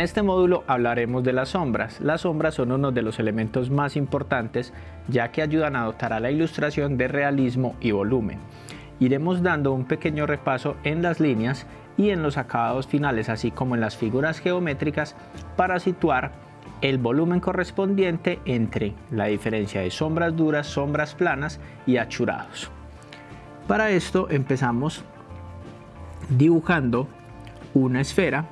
En este módulo hablaremos de las sombras. Las sombras son uno de los elementos más importantes ya que ayudan a dotar a la ilustración de realismo y volumen. Iremos dando un pequeño repaso en las líneas y en los acabados finales así como en las figuras geométricas para situar el volumen correspondiente entre la diferencia de sombras duras, sombras planas y achurados. Para esto empezamos dibujando una esfera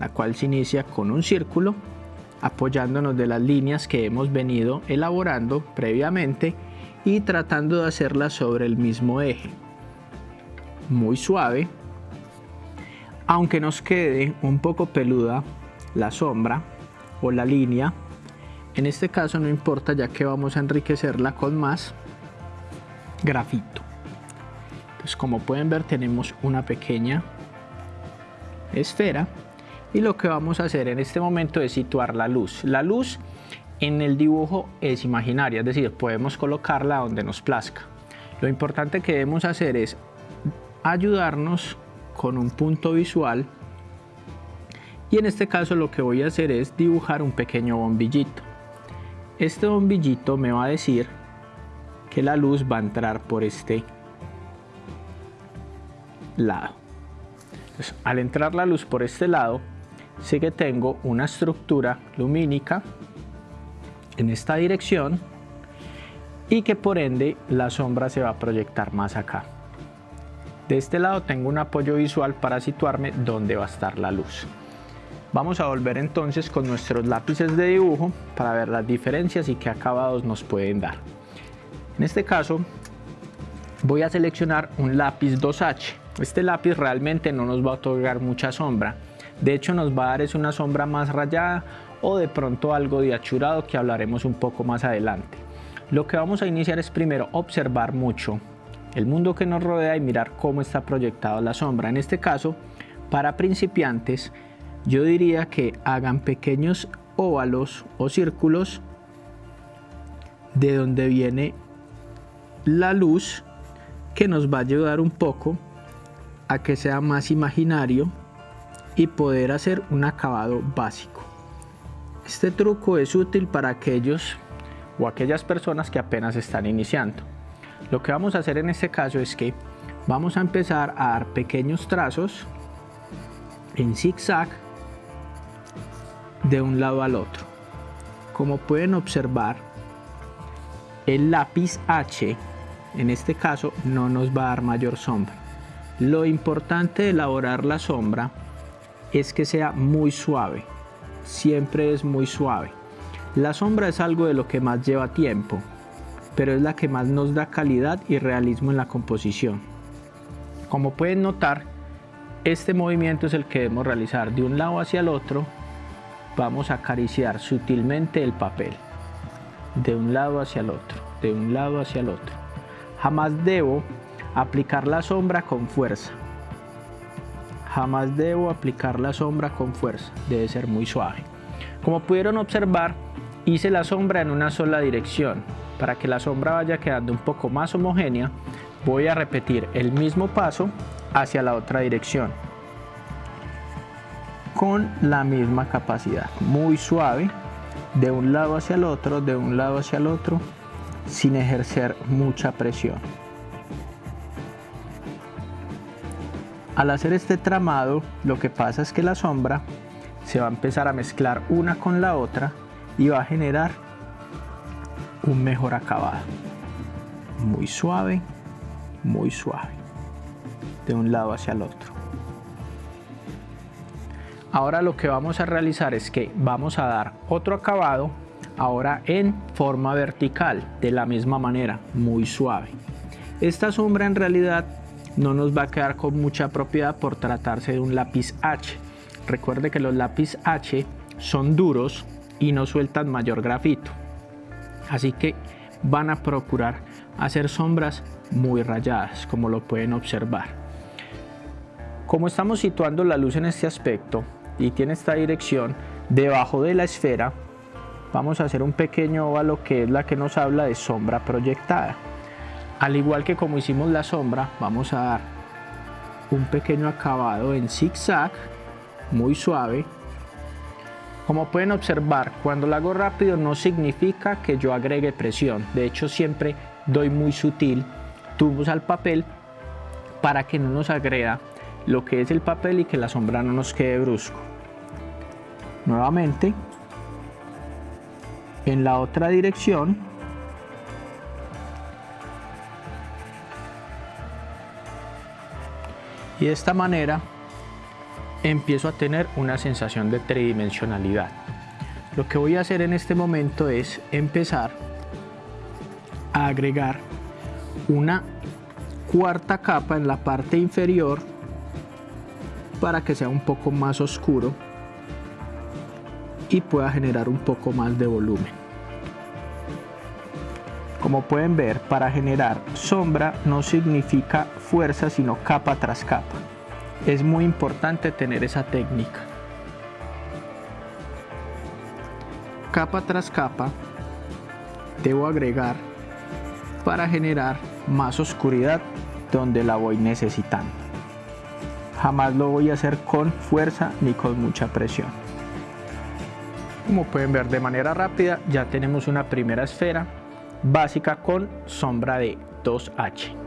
la cual se inicia con un círculo apoyándonos de las líneas que hemos venido elaborando previamente y tratando de hacerlas sobre el mismo eje. Muy suave, aunque nos quede un poco peluda la sombra o la línea, en este caso no importa ya que vamos a enriquecerla con más grafito. Entonces como pueden ver tenemos una pequeña esfera y lo que vamos a hacer en este momento es situar la luz. La luz en el dibujo es imaginaria, es decir, podemos colocarla donde nos plazca. Lo importante que debemos hacer es ayudarnos con un punto visual y en este caso lo que voy a hacer es dibujar un pequeño bombillito. Este bombillito me va a decir que la luz va a entrar por este lado. al entrar la luz por este lado, sé que tengo una estructura lumínica en esta dirección y que por ende la sombra se va a proyectar más acá. De este lado tengo un apoyo visual para situarme donde va a estar la luz. Vamos a volver entonces con nuestros lápices de dibujo para ver las diferencias y qué acabados nos pueden dar. En este caso voy a seleccionar un lápiz 2H. Este lápiz realmente no nos va a otorgar mucha sombra, de hecho nos va a dar es una sombra más rayada o de pronto algo de achurado que hablaremos un poco más adelante. Lo que vamos a iniciar es primero observar mucho el mundo que nos rodea y mirar cómo está proyectada la sombra. En este caso, para principiantes, yo diría que hagan pequeños óvalos o círculos de donde viene la luz que nos va a ayudar un poco a que sea más imaginario y poder hacer un acabado básico. Este truco es útil para aquellos o aquellas personas que apenas están iniciando. Lo que vamos a hacer en este caso es que vamos a empezar a dar pequeños trazos en zigzag de un lado al otro. Como pueden observar, el lápiz H en este caso no nos va a dar mayor sombra. Lo importante de elaborar la sombra es que sea muy suave, siempre es muy suave. La sombra es algo de lo que más lleva tiempo, pero es la que más nos da calidad y realismo en la composición. Como pueden notar, este movimiento es el que debemos realizar de un lado hacia el otro. Vamos a acariciar sutilmente el papel, de un lado hacia el otro, de un lado hacia el otro. Jamás debo aplicar la sombra con fuerza, Jamás debo aplicar la sombra con fuerza, debe ser muy suave. Como pudieron observar, hice la sombra en una sola dirección. Para que la sombra vaya quedando un poco más homogénea, voy a repetir el mismo paso hacia la otra dirección. Con la misma capacidad, muy suave, de un lado hacia el otro, de un lado hacia el otro, sin ejercer mucha presión. Al hacer este tramado, lo que pasa es que la sombra se va a empezar a mezclar una con la otra y va a generar un mejor acabado. Muy suave, muy suave, de un lado hacia el otro. Ahora lo que vamos a realizar es que vamos a dar otro acabado ahora en forma vertical de la misma manera, muy suave. Esta sombra en realidad no nos va a quedar con mucha propiedad por tratarse de un lápiz H. Recuerde que los lápiz H son duros y no sueltan mayor grafito. Así que van a procurar hacer sombras muy rayadas, como lo pueden observar. Como estamos situando la luz en este aspecto y tiene esta dirección, debajo de la esfera vamos a hacer un pequeño óvalo que es la que nos habla de sombra proyectada. Al igual que como hicimos la sombra, vamos a dar un pequeño acabado en zigzag, muy suave, Como pueden observar, cuando lo hago rápido no significa que yo agregue presión. De hecho, siempre doy muy sutil tubos al papel para que no nos agreda lo que es el papel y que la sombra no nos quede brusco. Nuevamente, en la otra dirección, y de esta manera empiezo a tener una sensación de tridimensionalidad. Lo que voy a hacer en este momento es empezar a agregar una cuarta capa en la parte inferior para que sea un poco más oscuro y pueda generar un poco más de volumen. Como pueden ver, para generar sombra no significa fuerza sino capa tras capa. Es muy importante tener esa técnica. Capa tras capa debo agregar para generar más oscuridad donde la voy necesitando. Jamás lo voy a hacer con fuerza ni con mucha presión. Como pueden ver de manera rápida ya tenemos una primera esfera básica con sombra de 2H.